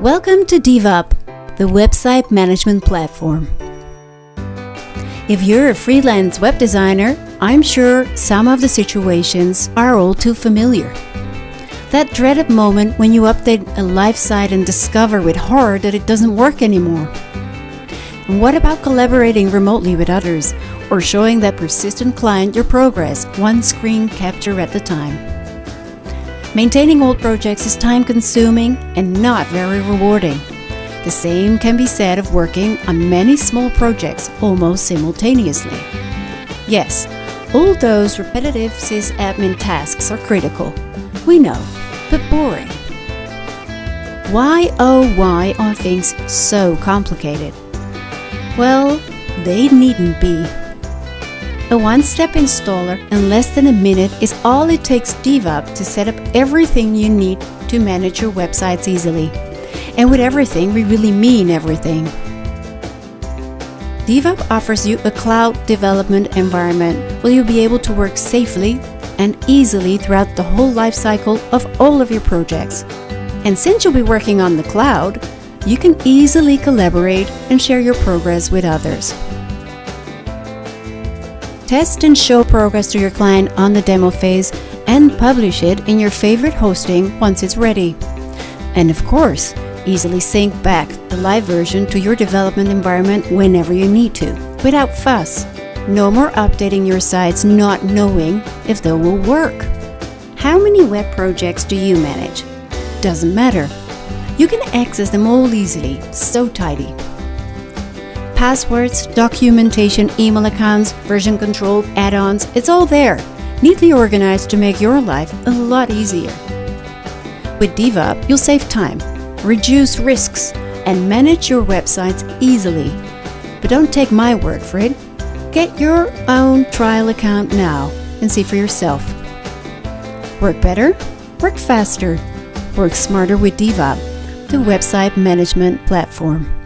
Welcome to DevUp, the website management platform. If you're a freelance web designer, I'm sure some of the situations are all too familiar. That dreaded moment when you update a live site and discover with horror that it doesn't work anymore. And what about collaborating remotely with others or showing that persistent client your progress one screen capture at a time? Maintaining old projects is time consuming and not very rewarding. The same can be said of working on many small projects almost simultaneously. Yes, all those repetitive sysadmin tasks are critical. We know, but boring. Why oh why are things so complicated? Well, they needn't be. A one-step installer in less than a minute is all it takes DevUp to set up everything you need to manage your websites easily. And with everything, we really mean everything. DevUp offers you a cloud development environment where you'll be able to work safely and easily throughout the whole life cycle of all of your projects. And since you'll be working on the cloud, you can easily collaborate and share your progress with others. Test and show progress to your client on the demo phase and publish it in your favorite hosting once it's ready. And of course, Easily sync back the live version to your development environment whenever you need to, without fuss. No more updating your sites not knowing if they will work. How many web projects do you manage? Doesn't matter. You can access them all easily, so tidy. Passwords, documentation, email accounts, version control, add-ons, it's all there, neatly organized to make your life a lot easier. With DevUp, you'll save time reduce risks, and manage your websites easily. But don't take my word for it. Get your own trial account now and see for yourself. Work better, work faster, work smarter with DevUp, the website management platform.